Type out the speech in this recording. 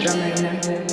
drummer.